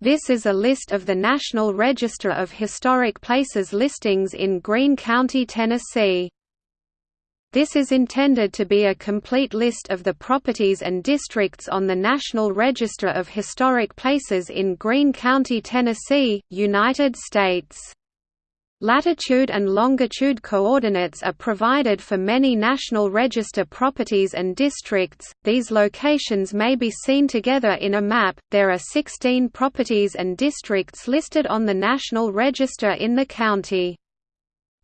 This is a list of the National Register of Historic Places listings in Greene County, Tennessee. This is intended to be a complete list of the properties and districts on the National Register of Historic Places in Greene County, Tennessee, United States. Latitude and longitude coordinates are provided for many National Register properties and districts. These locations may be seen together in a map. There are 16 properties and districts listed on the National Register in the county.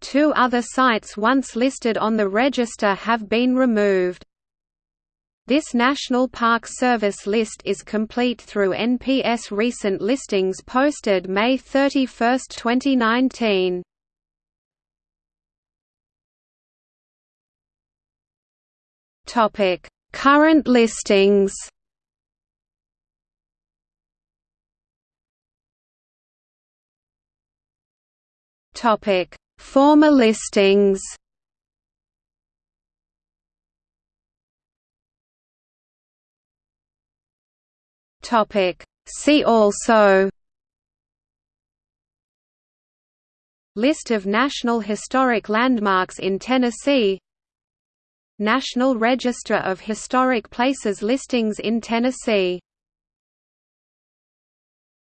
Two other sites once listed on the register have been removed. This National Park Service list is complete through NPS recent listings posted May 31, 2019. Topic: Current listings. Topic: Former listings Topic See also List of National Historic Landmarks in Tennessee National Register of Historic Places listings in Tennessee